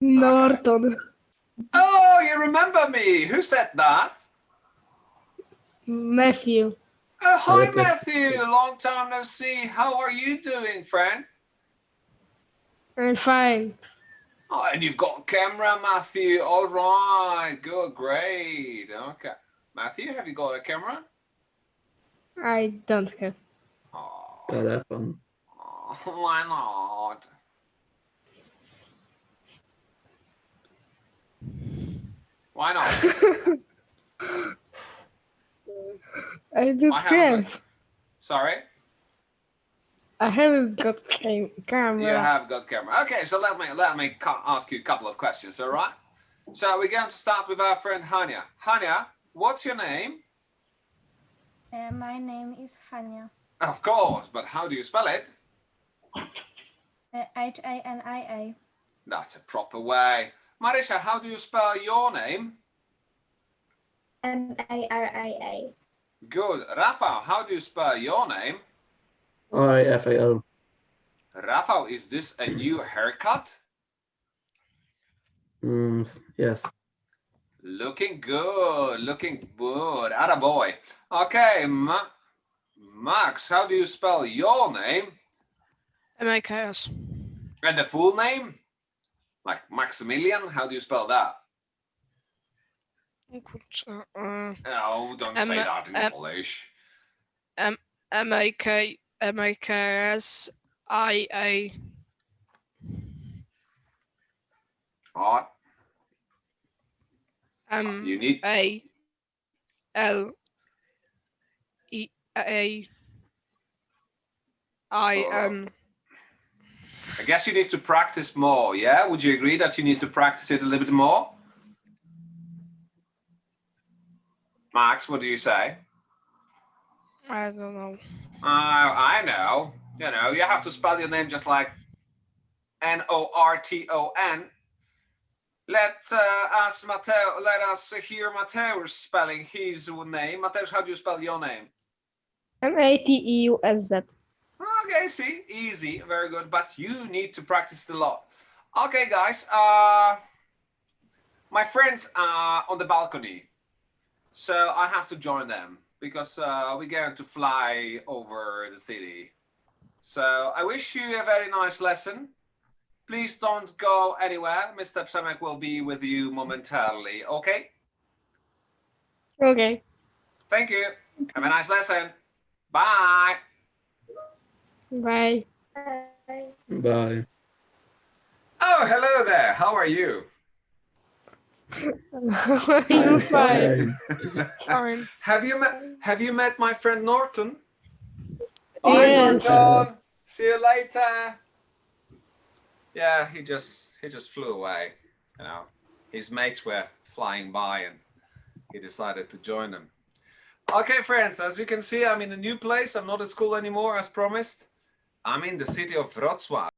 Norton. Oh, you remember me. Who said that? Matthew. Oh, hi, Matthew. Long time no see. How are you doing, friend? I'm fine. Oh, and you've got a camera, Matthew. All right. Good. Great. Okay. Matthew, have you got a camera? I don't have. Oh, Ja, daarvan. why not? Why not? I do I haven't sorry? I haven't got cam camera. You have got camera. Okay, so let me let me ask you a couple of questions, all right? So we're going to start with our friend Hania. Hania, what's your name? Uh, my name is Hania. Of course, but how do you spell it? Uh, H-A-N-I-A. That's a proper way. Marisha, how do you spell your name? M-A-R-I-A. Good. Rafa, how do you spell your name? R-A-F-A-O. Rafa, is this a new haircut? Mm, yes. Looking good, looking good. Atta boy. Okay, Ma- Max, how do you spell your name? M-A-K-S. And the full name? Like Maximilian, how do you spell that? E, uh, Oh, don't M- say that in M- Polish. M-A-K, M-A-K-S, I-A, What? Ah. M, You need A, L, E, A, I, ah. N. I guess you need to practice more, yeah? Would you agree that you need to practice it a little bit more? Max, what do you say? I don't know. Uh, I know. You know, you have to spell your name just like N-O-R-T-O-N. Let uh, us, Mateo, let us hear Mateusz spelling his name. Mateusz, how do you spell your name? M-A-T-E-U-S-Z. Okay, see, easy, very good, but you need to practice a lot. Okay, guys, uh, my friends are on the balcony, so I have to join them because uh, we're going to fly over the city. So I wish you a very nice lesson. Please don't go anywhere. Mr. Przemek will be with you momentarily, okay? Okay. Thank you. Have a nice lesson. Bye. Bye. Bye. Bye. Oh, hello there. How are you? I'm fine. Fine. have you met Have you met my friend Norton? Yes. Hi, Norton. See you later. Yeah, he just he just flew away. You know, his mates were flying by, and he decided to join them. Okay, friends. As you can see, I'm in a new place. I'm not at school anymore, as promised. I'm in the city of Wrocław.